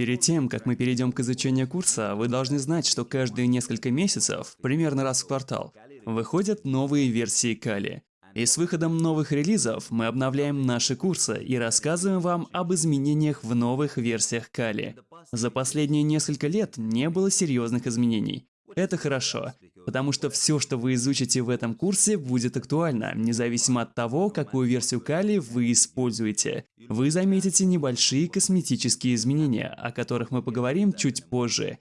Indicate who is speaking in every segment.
Speaker 1: Перед тем, как мы перейдем к изучению курса, вы должны знать, что каждые несколько месяцев, примерно раз в квартал, выходят новые версии Кали. И с выходом новых релизов мы обновляем наши курсы и рассказываем вам об изменениях в новых версиях Кали. За последние несколько лет не было серьезных изменений. Это хорошо, потому что все, что вы изучите в этом курсе, будет актуально, независимо от того, какую версию Кали вы используете. Вы заметите небольшие косметические изменения, о которых мы поговорим чуть позже.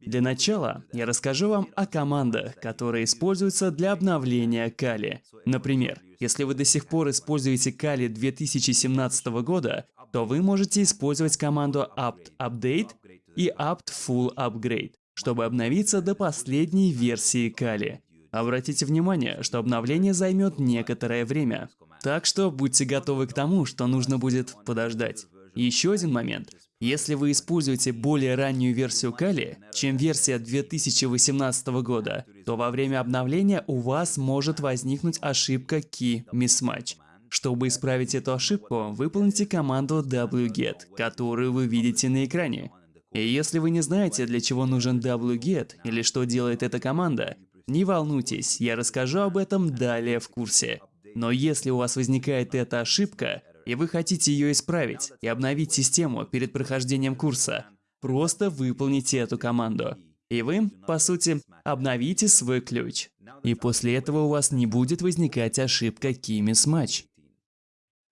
Speaker 1: Для начала я расскажу вам о командах, которые используются для обновления Кали. Например, если вы до сих пор используете Кали 2017 года, то вы можете использовать команду apt update и apt full upgrade, чтобы обновиться до последней версии Кали. Обратите внимание, что обновление займет некоторое время, так что будьте готовы к тому, что нужно будет подождать. Еще один момент. Если вы используете более раннюю версию Кали, чем версия 2018 года, то во время обновления у вас может возникнуть ошибка Key Mismatch. Чтобы исправить эту ошибку, выполните команду wget, которую вы видите на экране. И если вы не знаете, для чего нужен wget или что делает эта команда, не волнуйтесь, я расскажу об этом далее в курсе. Но если у вас возникает эта ошибка, и вы хотите ее исправить и обновить систему перед прохождением курса, просто выполните эту команду. И вы, по сути, обновите свой ключ. И после этого у вас не будет возникать ошибка Key Mismatch.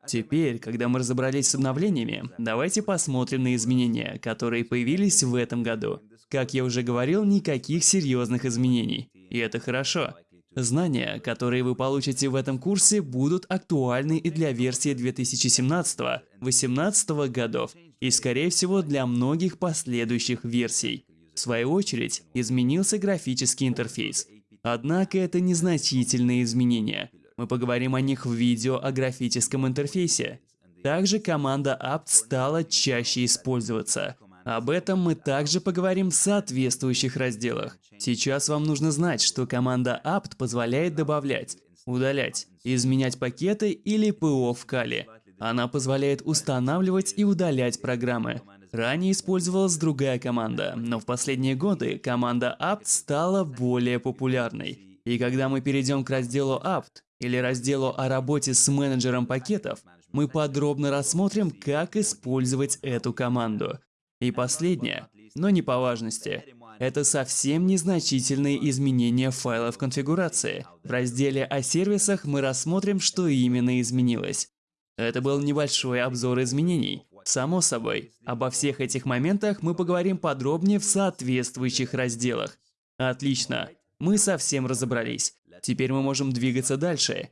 Speaker 1: Теперь, когда мы разобрались с обновлениями, давайте посмотрим на изменения, которые появились в этом году. Как я уже говорил, никаких серьезных изменений. И это хорошо. Знания, которые вы получите в этом курсе, будут актуальны и для версии 2017-2018 годов, и скорее всего для многих последующих версий. В свою очередь, изменился графический интерфейс. Однако это незначительные изменения. Мы поговорим о них в видео о графическом интерфейсе. Также команда apt стала чаще использоваться. Об этом мы также поговорим в соответствующих разделах. Сейчас вам нужно знать, что команда apt позволяет добавлять, удалять, изменять пакеты или ПО в Kali. Она позволяет устанавливать и удалять программы. Ранее использовалась другая команда, но в последние годы команда apt стала более популярной. И когда мы перейдем к разделу apt или разделу о работе с менеджером пакетов, мы подробно рассмотрим, как использовать эту команду. И последнее, но не по важности, это совсем незначительные изменения файлов конфигурации. В разделе о сервисах мы рассмотрим, что именно изменилось. Это был небольшой обзор изменений. Само собой, обо всех этих моментах мы поговорим подробнее в соответствующих разделах. Отлично, мы совсем разобрались. Теперь мы можем двигаться дальше.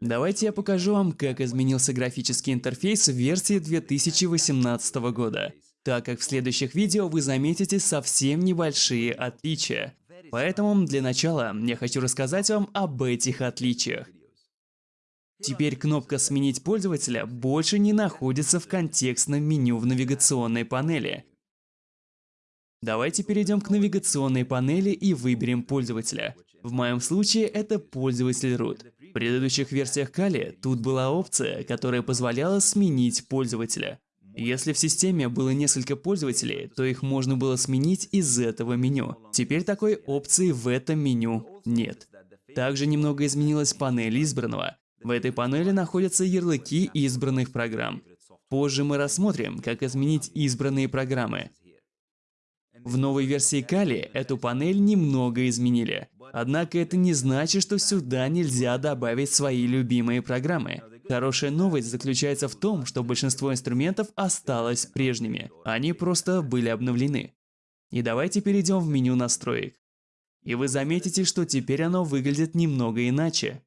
Speaker 1: Давайте я покажу вам, как изменился графический интерфейс в версии 2018 года так как в следующих видео вы заметите совсем небольшие отличия. Поэтому для начала я хочу рассказать вам об этих отличиях. Теперь кнопка «Сменить пользователя» больше не находится в контекстном меню в навигационной панели. Давайте перейдем к навигационной панели и выберем пользователя. В моем случае это пользователь root. В предыдущих версиях Kali тут была опция, которая позволяла сменить пользователя. Если в системе было несколько пользователей, то их можно было сменить из этого меню. Теперь такой опции в этом меню нет. Также немного изменилась панель избранного. В этой панели находятся ярлыки избранных программ. Позже мы рассмотрим, как изменить избранные программы. В новой версии Kali эту панель немного изменили. Однако это не значит, что сюда нельзя добавить свои любимые программы. Хорошая новость заключается в том, что большинство инструментов осталось прежними. Они просто были обновлены. И давайте перейдем в меню настроек. И вы заметите, что теперь оно выглядит немного иначе.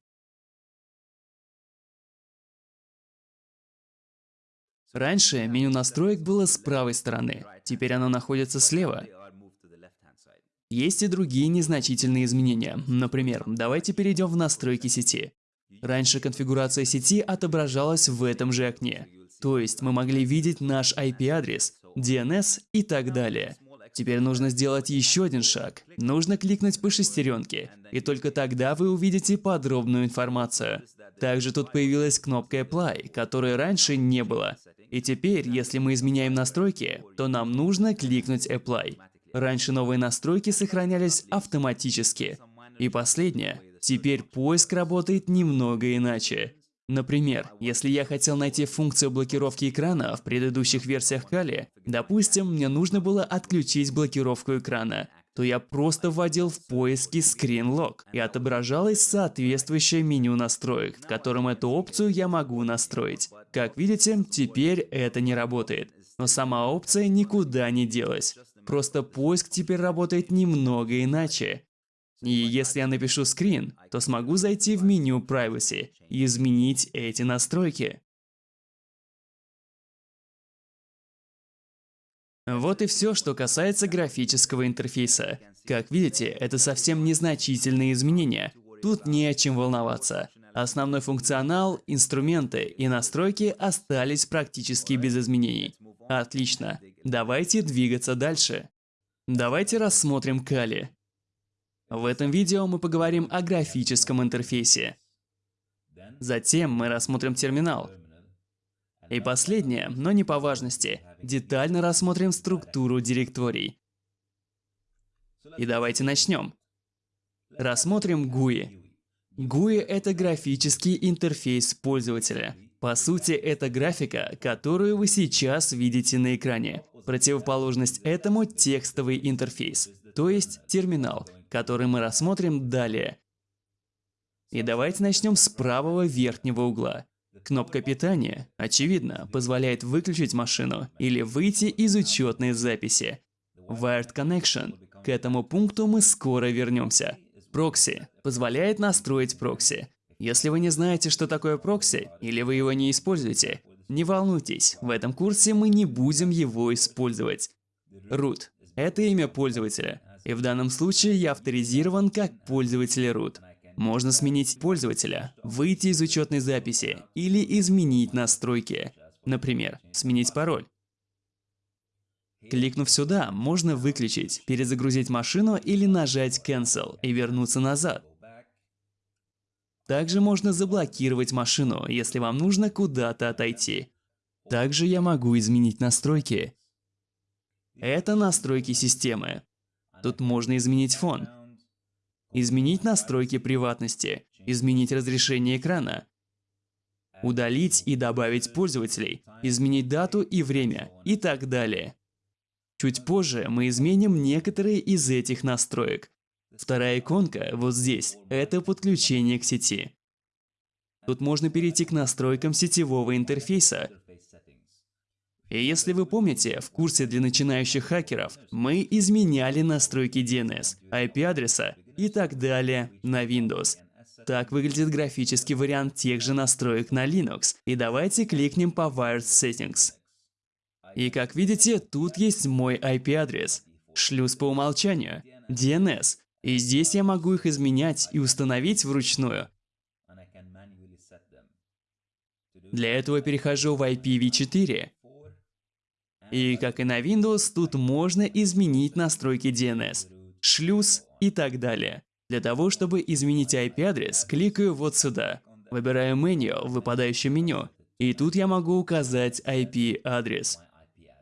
Speaker 1: Раньше меню настроек было с правой стороны, теперь оно находится слева. Есть и другие незначительные изменения. Например, давайте перейдем в настройки сети. Раньше конфигурация сети отображалась в этом же окне. То есть мы могли видеть наш IP-адрес, DNS и так далее. Теперь нужно сделать еще один шаг. Нужно кликнуть по шестеренке, и только тогда вы увидите подробную информацию. Также тут появилась кнопка Apply, которой раньше не было. И теперь, если мы изменяем настройки, то нам нужно кликнуть Apply. Раньше новые настройки сохранялись автоматически. И последнее. Теперь поиск работает немного иначе. Например, если я хотел найти функцию блокировки экрана в предыдущих версиях Kali, допустим, мне нужно было отключить блокировку экрана, то я просто вводил в поиске Screen Lock и отображалось соответствующее меню настроек, в котором эту опцию я могу настроить. Как видите, теперь это не работает. Но сама опция никуда не делась. Просто поиск теперь работает немного иначе. И если я напишу screen, то смогу зайти в меню Privacy и изменить эти настройки. Вот и все, что касается графического интерфейса. Как видите, это совсем незначительные изменения. Тут не о чем волноваться. Основной функционал, инструменты и настройки остались практически без изменений. Отлично. Давайте двигаться дальше. Давайте рассмотрим Kali. В этом видео мы поговорим о графическом интерфейсе. Затем мы рассмотрим терминал. И последнее, но не по важности, детально рассмотрим структуру директорий. И давайте начнем. Рассмотрим GUI. GUI — это графический интерфейс пользователя. По сути, это графика, которую вы сейчас видите на экране. Противоположность этому — текстовый интерфейс, то есть терминал, который мы рассмотрим далее. И давайте начнем с правого верхнего угла. Кнопка питания, очевидно, позволяет выключить машину или выйти из учетной записи. Wired Connection. К этому пункту мы скоро вернемся. Прокси позволяет настроить прокси. Если вы не знаете, что такое прокси, или вы его не используете, не волнуйтесь, в этом курсе мы не будем его использовать. Root – это имя пользователя, и в данном случае я авторизирован как пользователь root. Можно сменить пользователя, выйти из учетной записи или изменить настройки. Например, сменить пароль. Кликнув сюда, можно выключить, перезагрузить машину или нажать Cancel и вернуться назад. Также можно заблокировать машину, если вам нужно куда-то отойти. Также я могу изменить настройки. Это настройки системы. Тут можно изменить фон, изменить настройки приватности, изменить разрешение экрана, удалить и добавить пользователей, изменить дату и время и так далее. Чуть позже мы изменим некоторые из этих настроек. Вторая иконка вот здесь – это подключение к сети. Тут можно перейти к настройкам сетевого интерфейса. И если вы помните, в курсе для начинающих хакеров мы изменяли настройки DNS, IP-адреса и так далее на Windows. Так выглядит графический вариант тех же настроек на Linux. И давайте кликнем по Wired Settings. И как видите, тут есть мой IP-адрес, шлюз по умолчанию, DNS. И здесь я могу их изменять и установить вручную. Для этого перехожу в IPv4. И как и на Windows, тут можно изменить настройки DNS шлюз и так далее. Для того, чтобы изменить IP-адрес, кликаю вот сюда. Выбираю меню в выпадающем меню. И тут я могу указать IP-адрес.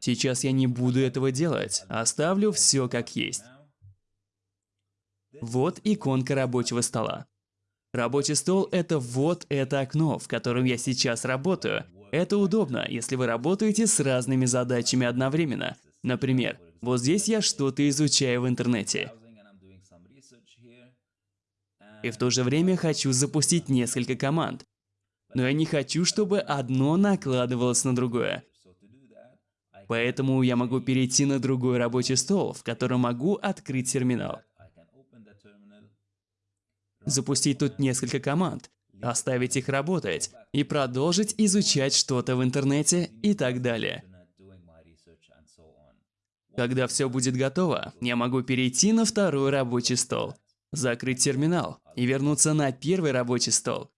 Speaker 1: Сейчас я не буду этого делать, оставлю все как есть. Вот иконка рабочего стола. Рабочий стол – это вот это окно, в котором я сейчас работаю. Это удобно, если вы работаете с разными задачами одновременно. Например, вот здесь я что-то изучаю в интернете. И в то же время хочу запустить несколько команд. Но я не хочу, чтобы одно накладывалось на другое. Поэтому я могу перейти на другой рабочий стол, в котором могу открыть терминал. Запустить тут несколько команд, оставить их работать и продолжить изучать что-то в интернете и так далее. Когда все будет готово, я могу перейти на второй рабочий стол, закрыть терминал и вернуться на первый рабочий стол.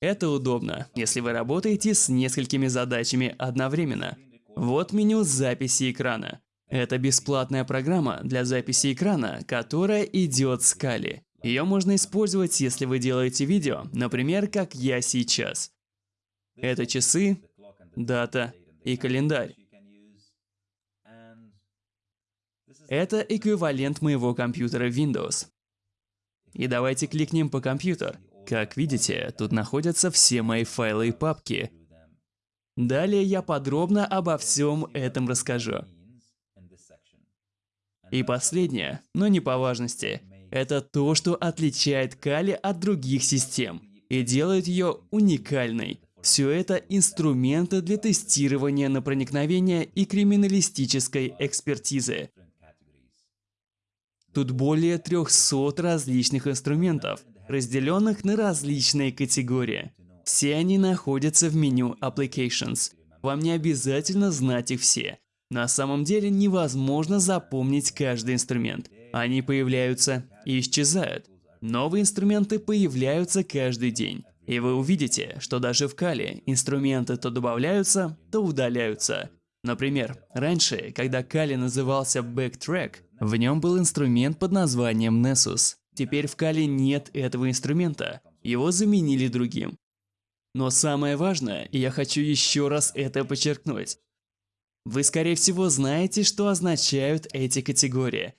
Speaker 1: Это удобно, если вы работаете с несколькими задачами одновременно. Вот меню записи экрана. Это бесплатная программа для записи экрана, которая идет с Kali. Ее можно использовать, если вы делаете видео, например, как я сейчас. Это часы, дата и календарь. Это эквивалент моего компьютера Windows. И давайте кликнем по компьютер. Как видите, тут находятся все мои файлы и папки. Далее я подробно обо всем этом расскажу. И последнее, но не по важности, это то, что отличает Кали от других систем и делает ее уникальной. Все это инструменты для тестирования на проникновение и криминалистической экспертизы. Тут более 300 различных инструментов, разделенных на различные категории. Все они находятся в меню Applications. Вам не обязательно знать их все. На самом деле невозможно запомнить каждый инструмент. Они появляются и исчезают. Новые инструменты появляются каждый день. И вы увидите, что даже в Кали инструменты то добавляются, то удаляются. Например, раньше, когда Кали назывался Backtrack, в нем был инструмент под названием Nessus. Теперь в Кали нет этого инструмента, его заменили другим. Но самое важное, и я хочу еще раз это подчеркнуть, вы скорее всего знаете, что означают эти категории.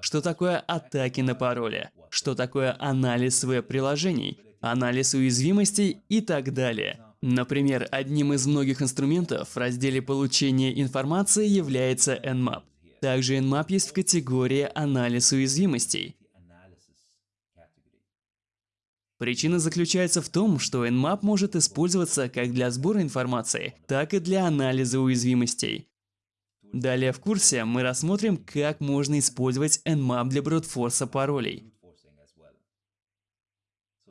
Speaker 1: Что такое атаки на пароли, что такое анализ веб-приложений, анализ уязвимостей и так далее. Например, одним из многих инструментов в разделе получения информации является Nmap. Также Nmap есть в категории «Анализ уязвимостей». Причина заключается в том, что Nmap может использоваться как для сбора информации, так и для анализа уязвимостей. Далее в курсе мы рассмотрим, как можно использовать Nmap для брутфорса паролей.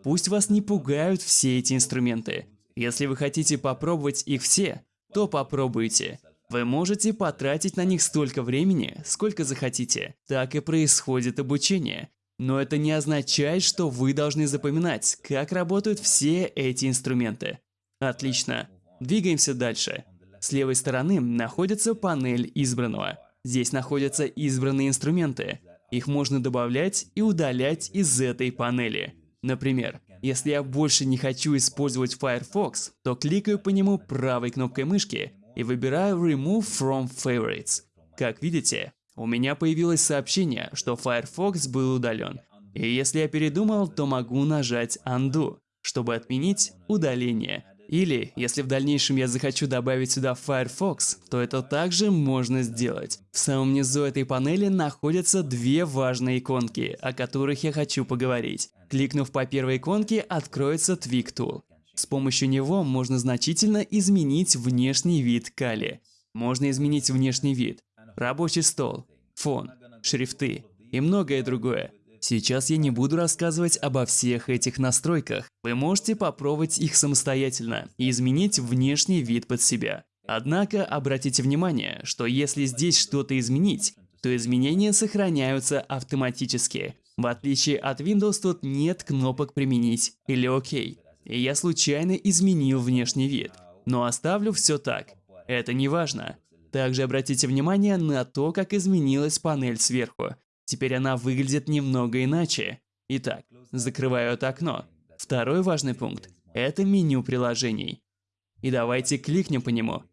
Speaker 1: Пусть вас не пугают все эти инструменты. Если вы хотите попробовать их все, то попробуйте. Вы можете потратить на них столько времени, сколько захотите. Так и происходит обучение. Но это не означает, что вы должны запоминать, как работают все эти инструменты. Отлично. Двигаемся дальше. С левой стороны находится панель избранного. Здесь находятся избранные инструменты. Их можно добавлять и удалять из этой панели. Например, если я больше не хочу использовать Firefox, то кликаю по нему правой кнопкой мышки и выбираю Remove from Favorites. Как видите, у меня появилось сообщение, что Firefox был удален. И если я передумал, то могу нажать Undo, чтобы отменить удаление. Или, если в дальнейшем я захочу добавить сюда Firefox, то это также можно сделать. В самом низу этой панели находятся две важные иконки, о которых я хочу поговорить. Кликнув по первой иконке, откроется Tweak Tool. С помощью него можно значительно изменить внешний вид Кали. Можно изменить внешний вид, рабочий стол, фон, шрифты и многое другое. Сейчас я не буду рассказывать обо всех этих настройках. Вы можете попробовать их самостоятельно и изменить внешний вид под себя. Однако обратите внимание, что если здесь что-то изменить, то изменения сохраняются автоматически. В отличие от Windows тут нет кнопок «Применить» или «Ок» и я случайно изменил внешний вид. Но оставлю все так. Это не важно. Также обратите внимание на то, как изменилась панель сверху. Теперь она выглядит немного иначе. Итак, закрываю это окно. Второй важный пункт – это меню приложений. И давайте кликнем по нему.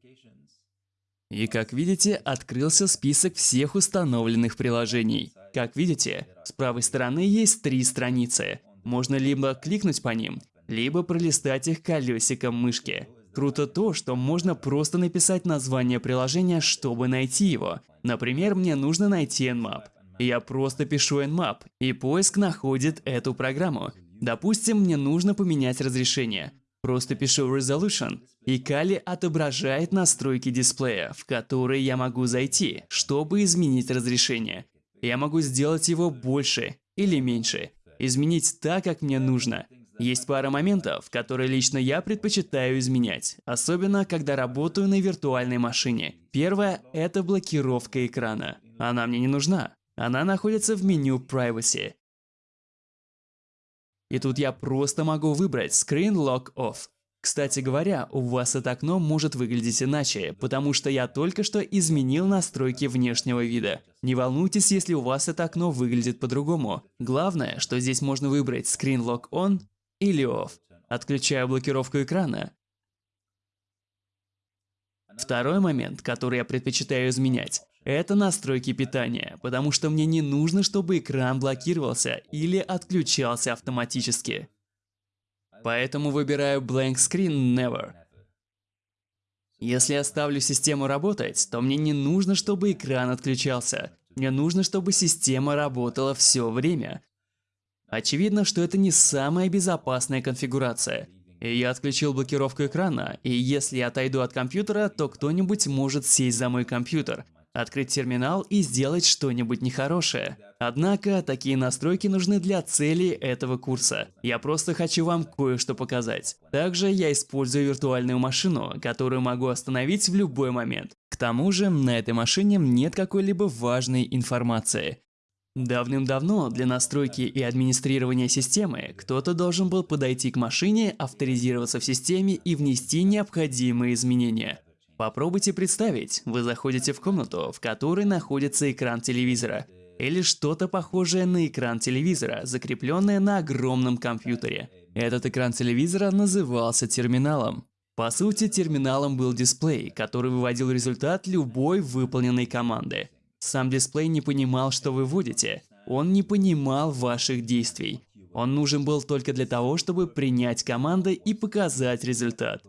Speaker 1: И как видите, открылся список всех установленных приложений. Как видите, с правой стороны есть три страницы. Можно либо кликнуть по ним, либо пролистать их колесиком мышки. Круто то, что можно просто написать название приложения, чтобы найти его. Например, мне нужно найти Nmap. Я просто пишу Nmap, и поиск находит эту программу. Допустим, мне нужно поменять разрешение. Просто пишу Resolution, и Kali отображает настройки дисплея, в которые я могу зайти, чтобы изменить разрешение. Я могу сделать его больше или меньше, изменить так, как мне нужно. Есть пара моментов, которые лично я предпочитаю изменять, особенно когда работаю на виртуальной машине. Первое – это блокировка экрана. Она мне не нужна. Она находится в меню Privacy. И тут я просто могу выбрать Screen Lock Off. Кстати говоря, у вас это окно может выглядеть иначе, потому что я только что изменил настройки внешнего вида. Не волнуйтесь, если у вас это окно выглядит по-другому. Главное, что здесь можно выбрать Screen Lock On или Off. Отключаю блокировку экрана. Второй момент, который я предпочитаю изменять, это настройки питания, потому что мне не нужно, чтобы экран блокировался или отключался автоматически. Поэтому выбираю Blank Screen Never. Если я ставлю систему работать, то мне не нужно, чтобы экран отключался. Мне нужно, чтобы система работала все время. Очевидно, что это не самая безопасная конфигурация. Я отключил блокировку экрана, и если я отойду от компьютера, то кто-нибудь может сесть за мой компьютер – открыть терминал и сделать что-нибудь нехорошее. Однако, такие настройки нужны для цели этого курса. Я просто хочу вам кое-что показать. Также я использую виртуальную машину, которую могу остановить в любой момент. К тому же, на этой машине нет какой-либо важной информации. Давным-давно для настройки и администрирования системы кто-то должен был подойти к машине, авторизироваться в системе и внести необходимые изменения. Попробуйте представить, вы заходите в комнату, в которой находится экран телевизора, или что-то похожее на экран телевизора, закрепленное на огромном компьютере. Этот экран телевизора назывался терминалом. По сути, терминалом был дисплей, который выводил результат любой выполненной команды. Сам дисплей не понимал, что вы вводите. Он не понимал ваших действий. Он нужен был только для того, чтобы принять команды и показать результат.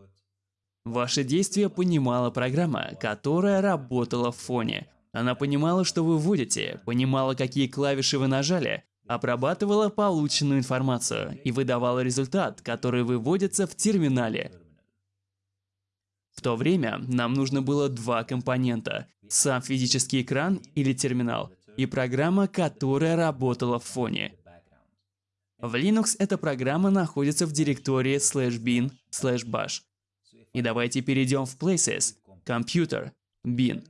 Speaker 1: Ваши действия понимала программа, которая работала в фоне. Она понимала, что вы вводите, понимала, какие клавиши вы нажали, обрабатывала полученную информацию и выдавала результат, который выводится в терминале. В то время нам нужно было два компонента – сам физический экран или терминал, и программа, которая работала в фоне. В Linux эта программа находится в директории slash bin slash bash. И давайте перейдем в Places, Computer, Bin.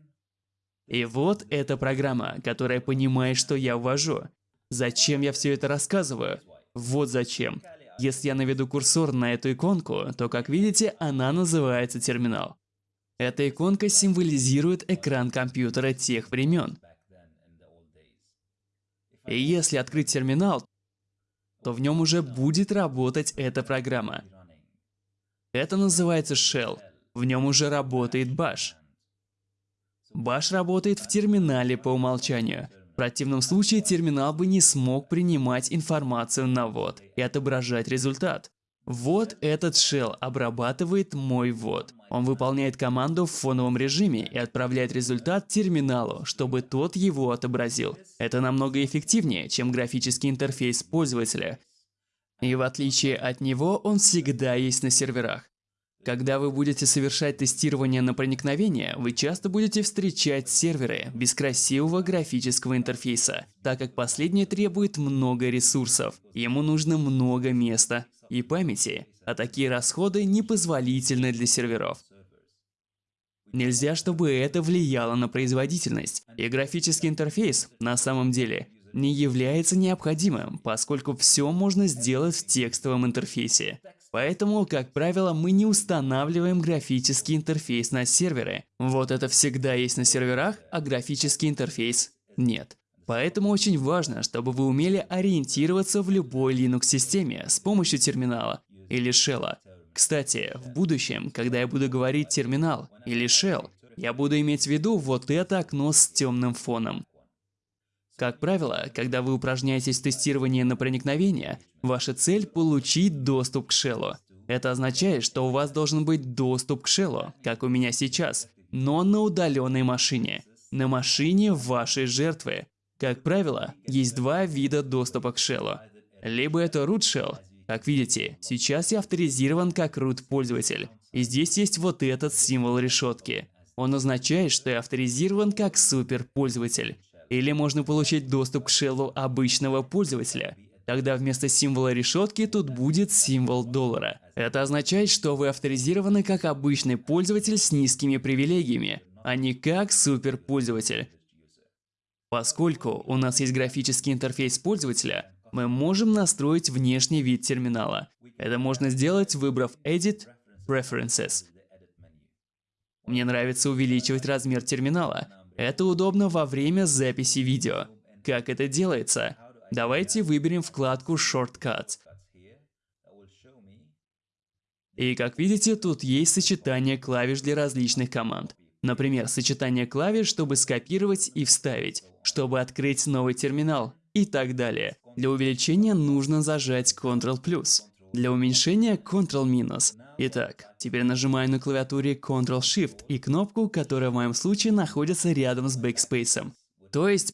Speaker 1: И вот эта программа, которая понимает, что я ввожу. Зачем я все это рассказываю? Вот зачем. Если я наведу курсор на эту иконку, то, как видите, она называется терминал. Эта иконка символизирует экран компьютера тех времен. И если открыть терминал, то в нем уже будет работать эта программа. Это называется shell. В нем уже работает bash. Bash работает в терминале по умолчанию. Противном случае терминал бы не смог принимать информацию на ввод и отображать результат. Вот этот shell обрабатывает мой ввод. Он выполняет команду в фоновом режиме и отправляет результат терминалу, чтобы тот его отобразил. Это намного эффективнее, чем графический интерфейс пользователя, и в отличие от него, он всегда есть на серверах. Когда вы будете совершать тестирование на проникновение, вы часто будете встречать серверы без красивого графического интерфейса, так как последний требует много ресурсов, ему нужно много места и памяти, а такие расходы непозволительны для серверов. Нельзя, чтобы это влияло на производительность, и графический интерфейс, на самом деле, не является необходимым, поскольку все можно сделать в текстовом интерфейсе. Поэтому, как правило, мы не устанавливаем графический интерфейс на серверы. Вот это всегда есть на серверах, а графический интерфейс нет. Поэтому очень важно, чтобы вы умели ориентироваться в любой Linux-системе с помощью терминала или shell. Кстати, в будущем, когда я буду говорить терминал или shell, я буду иметь в виду вот это окно с темным фоном. Как правило, когда вы упражняетесь в тестировании на проникновение, ваша цель – получить доступ к шеллу. Это означает, что у вас должен быть доступ к шеллу, как у меня сейчас, но на удаленной машине, на машине вашей жертвы. Как правило, есть два вида доступа к шеллу. Либо это root shell, как видите, сейчас я авторизирован как root пользователь, и здесь есть вот этот символ решетки. Он означает, что я авторизирован как супер пользователь. Или можно получить доступ к шеллу обычного пользователя. Тогда вместо символа решетки тут будет символ доллара. Это означает, что вы авторизированы как обычный пользователь с низкими привилегиями, а не как суперпользователь. Поскольку у нас есть графический интерфейс пользователя, мы можем настроить внешний вид терминала. Это можно сделать, выбрав Edit Preferences. Мне нравится увеличивать размер терминала, это удобно во время записи видео. Как это делается? Давайте выберем вкладку Shortcuts. И как видите, тут есть сочетание клавиш для различных команд. Например, сочетание клавиш, чтобы скопировать и вставить, чтобы открыть новый терминал и так далее. Для увеличения нужно зажать Ctrl+. Для уменьшения Ctrl-. Итак, теперь нажимаю на клавиатуре Ctrl-Shift и кнопку, которая в моем случае находится рядом с Backspace. То есть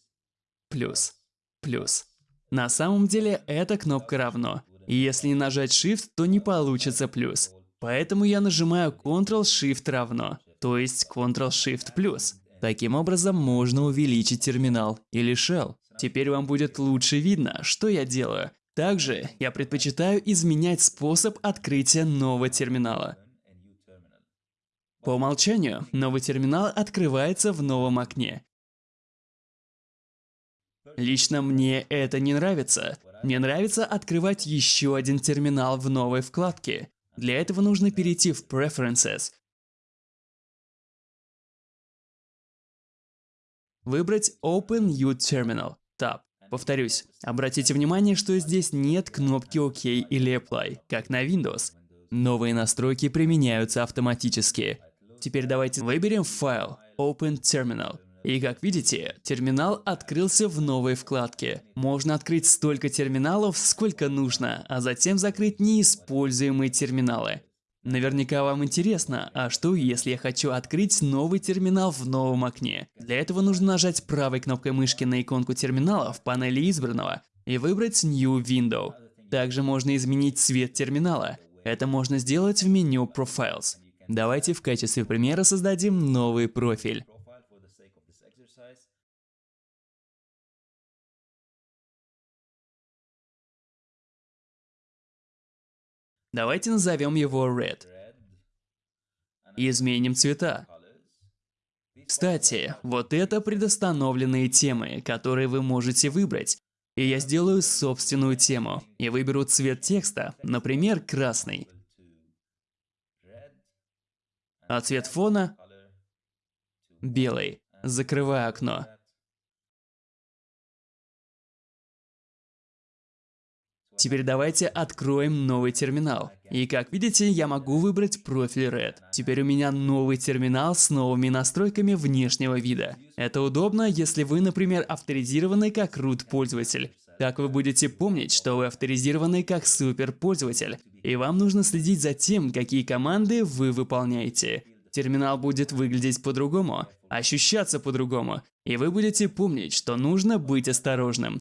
Speaker 1: плюс, плюс. На самом деле эта кнопка равно. Если не нажать Shift, то не получится плюс. Поэтому я нажимаю Ctrl-Shift равно, то есть Ctrl-Shift плюс. Таким образом можно увеличить терминал или shell. Теперь вам будет лучше видно, что я делаю. Также я предпочитаю изменять способ открытия нового терминала. По умолчанию, новый терминал открывается в новом окне. Лично мне это не нравится. Мне нравится открывать еще один терминал в новой вкладке. Для этого нужно перейти в Preferences, выбрать Open New Terminal, Tab. Повторюсь, обратите внимание, что здесь нет кнопки ОК или Apply, как на Windows. Новые настройки применяются автоматически. Теперь давайте выберем файл Open Terminal. И как видите, терминал открылся в новой вкладке. Можно открыть столько терминалов, сколько нужно, а затем закрыть неиспользуемые терминалы. Наверняка вам интересно, а что если я хочу открыть новый терминал в новом окне? Для этого нужно нажать правой кнопкой мышки на иконку терминала в панели избранного и выбрать New Window. Также можно изменить цвет терминала. Это можно сделать в меню Profiles. Давайте в качестве примера создадим новый профиль. Давайте назовем его Red. И изменим цвета. Кстати, вот это предустановленные темы, которые вы можете выбрать. И я сделаю собственную тему и выберу цвет текста, например, красный. А цвет фона – белый. Закрываю окно. Теперь давайте откроем новый терминал. И как видите, я могу выбрать профиль Red. Теперь у меня новый терминал с новыми настройками внешнего вида. Это удобно, если вы, например, авторизированы как root пользователь. Так вы будете помнить, что вы авторизированы как суперпользователь, и вам нужно следить за тем, какие команды вы выполняете. Терминал будет выглядеть по-другому, ощущаться по-другому, и вы будете помнить, что нужно быть осторожным.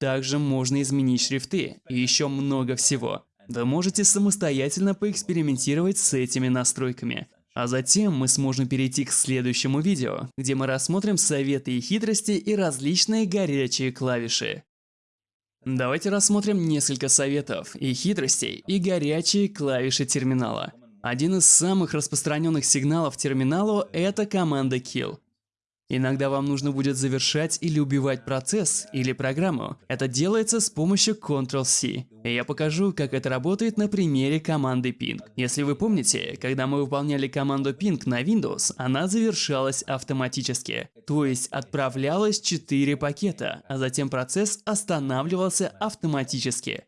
Speaker 1: Также можно изменить шрифты и еще много всего. Вы можете самостоятельно поэкспериментировать с этими настройками. А затем мы сможем перейти к следующему видео, где мы рассмотрим советы и хитрости и различные горячие клавиши. Давайте рассмотрим несколько советов и хитростей и горячие клавиши терминала. Один из самых распространенных сигналов терминалу – это команда kill. Иногда вам нужно будет завершать или убивать процесс или программу. Это делается с помощью Ctrl-C. Я покажу, как это работает на примере команды ping. Если вы помните, когда мы выполняли команду ping на Windows, она завершалась автоматически. То есть отправлялось 4 пакета, а затем процесс останавливался автоматически.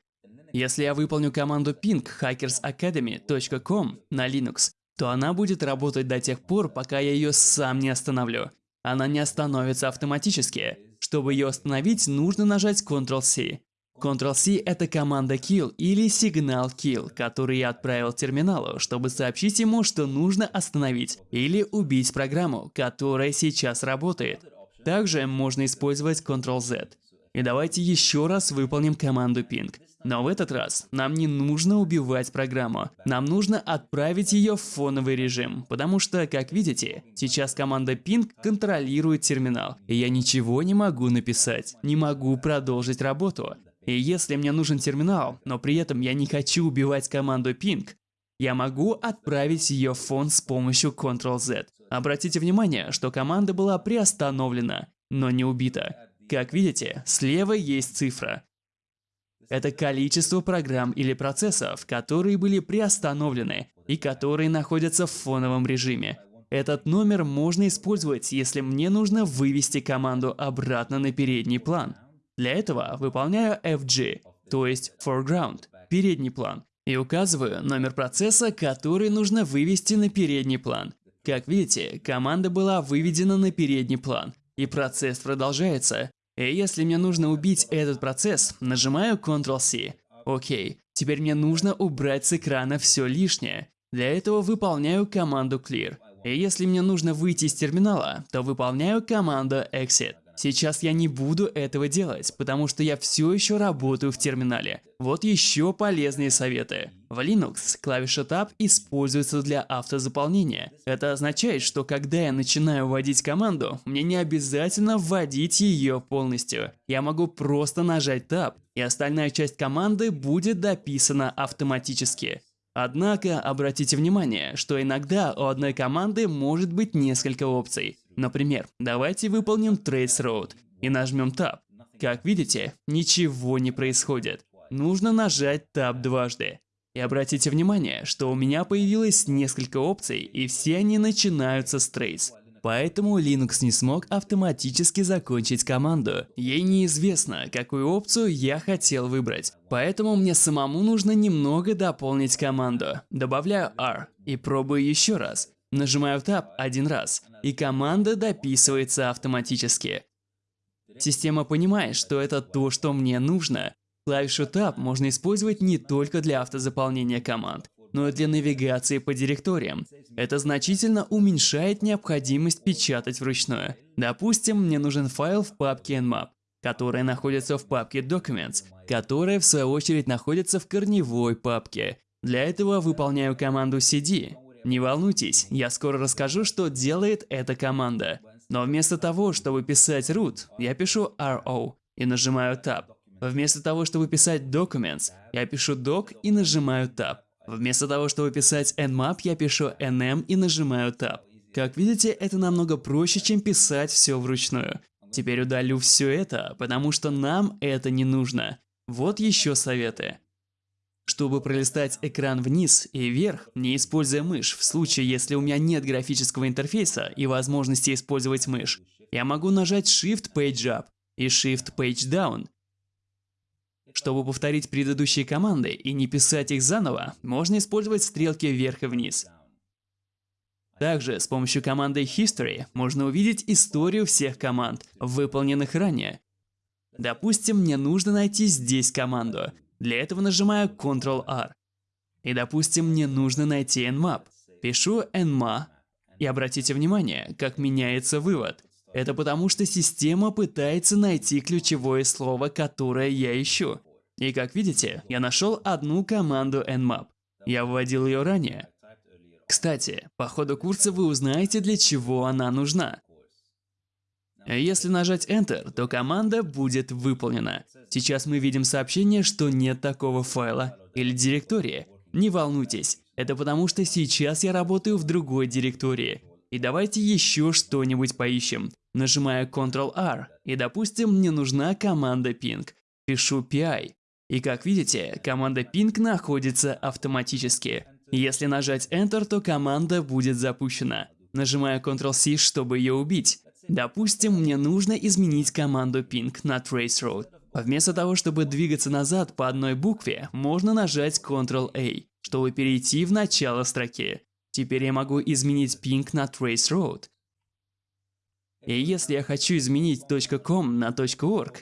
Speaker 1: Если я выполню команду ping hackersacademy.com на Linux, то она будет работать до тех пор, пока я ее сам не остановлю. Она не остановится автоматически. Чтобы ее остановить, нужно нажать Ctrl-C. Ctrl-C – это команда kill или сигнал kill, который я отправил терминалу, чтобы сообщить ему, что нужно остановить или убить программу, которая сейчас работает. Также можно использовать Ctrl-Z. И давайте еще раз выполним команду ping. Но в этот раз нам не нужно убивать программу. Нам нужно отправить ее в фоновый режим, потому что, как видите, сейчас команда ping контролирует терминал, и я ничего не могу написать, не могу продолжить работу. И если мне нужен терминал, но при этом я не хочу убивать команду ping, я могу отправить ее в фон с помощью Ctrl-Z. Обратите внимание, что команда была приостановлена, но не убита. Как видите, слева есть цифра. Это количество программ или процессов, которые были приостановлены и которые находятся в фоновом режиме. Этот номер можно использовать, если мне нужно вывести команду обратно на передний план. Для этого выполняю FG, то есть foreground, передний план. и указываю номер процесса, который нужно вывести на передний план. Как видите, команда была выведена на передний план, и процесс продолжается. И если мне нужно убить этот процесс, нажимаю Ctrl-C. Окей, теперь мне нужно убрать с экрана все лишнее. Для этого выполняю команду Clear. И если мне нужно выйти из терминала, то выполняю команду Exit. Сейчас я не буду этого делать, потому что я все еще работаю в терминале. Вот еще полезные советы. В Linux клавиша Tab используется для автозаполнения. Это означает, что когда я начинаю вводить команду, мне не обязательно вводить ее полностью. Я могу просто нажать Tab, и остальная часть команды будет дописана автоматически. Однако обратите внимание, что иногда у одной команды может быть несколько опций. Например, давайте выполним Trace Road и нажмем Tab. Как видите, ничего не происходит. Нужно нажать Tab дважды. И обратите внимание, что у меня появилось несколько опций, и все они начинаются с Trace. Поэтому Linux не смог автоматически закончить команду. Ей неизвестно, какую опцию я хотел выбрать. Поэтому мне самому нужно немного дополнить команду. Добавляю R и пробую еще раз. Нажимаю Tab один раз, и команда дописывается автоматически. Система понимает, что это то, что мне нужно. Клавишу Tab можно использовать не только для автозаполнения команд но и для навигации по директориям. Это значительно уменьшает необходимость печатать вручную. Допустим, мне нужен файл в папке nmap, которая находится в папке Documents, которая в свою очередь находится в корневой папке. Для этого выполняю команду cd. Не волнуйтесь, я скоро расскажу, что делает эта команда. Но вместо того, чтобы писать root, я пишу ro и нажимаю tab. Вместо того, чтобы писать documents, я пишу doc и нажимаю tab. Вместо того, чтобы писать nmap, я пишу nm и нажимаю tab. Как видите, это намного проще, чем писать все вручную. Теперь удалю все это, потому что нам это не нужно. Вот еще советы. Чтобы пролистать экран вниз и вверх, не используя мышь, в случае, если у меня нет графического интерфейса и возможности использовать мышь, я могу нажать Shift Page Up и Shift Page Down чтобы повторить предыдущие команды и не писать их заново, можно использовать стрелки вверх и вниз. Также с помощью команды History можно увидеть историю всех команд, выполненных ранее. Допустим, мне нужно найти здесь команду. Для этого нажимаю Ctrl-R. И допустим, мне нужно найти nmap. Пишу nma. И обратите внимание, как меняется вывод. Это потому, что система пытается найти ключевое слово, которое я ищу. И как видите, я нашел одну команду nmap. Я вводил ее ранее. Кстати, по ходу курса вы узнаете, для чего она нужна. Если нажать Enter, то команда будет выполнена. Сейчас мы видим сообщение, что нет такого файла или директории. Не волнуйтесь, это потому что сейчас я работаю в другой директории. И давайте еще что-нибудь поищем. Нажимаю Ctrl-R, и допустим, мне нужна команда ping. Пишу PI. И как видите, команда ping находится автоматически. Если нажать Enter, то команда будет запущена. Нажимаю Ctrl-C, чтобы ее убить. Допустим, мне нужно изменить команду ping на traceroute. Вместо того, чтобы двигаться назад по одной букве, можно нажать Ctrl-A, чтобы перейти в начало строки. Теперь я могу изменить ping на traceroute. И если я хочу изменить .com на .org,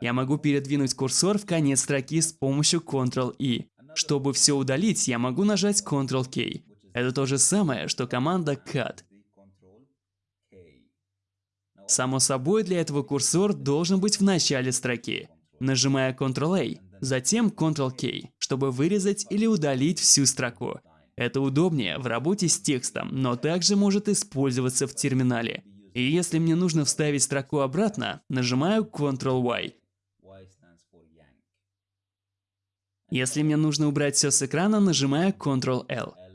Speaker 1: я могу передвинуть курсор в конец строки с помощью Ctrl-E. Чтобы все удалить, я могу нажать Ctrl-K. Это то же самое, что команда cut. Само собой, для этого курсор должен быть в начале строки. Нажимая Ctrl-A, затем Ctrl-K, чтобы вырезать или удалить всю строку. Это удобнее в работе с текстом, но также может использоваться в терминале. И если мне нужно вставить строку обратно, нажимаю Ctrl-Y. Если мне нужно убрать все с экрана, нажимаю Ctrl-L.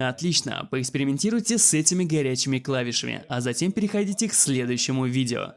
Speaker 1: Отлично, поэкспериментируйте с этими горячими клавишами, а затем переходите к следующему видео.